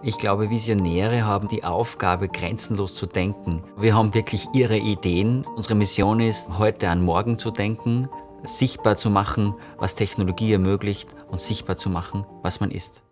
Ich glaube, Visionäre haben die Aufgabe, grenzenlos zu denken. Wir haben wirklich ihre Ideen. Unsere Mission ist, heute an morgen zu denken, sichtbar zu machen, was Technologie ermöglicht und sichtbar zu machen, was man ist.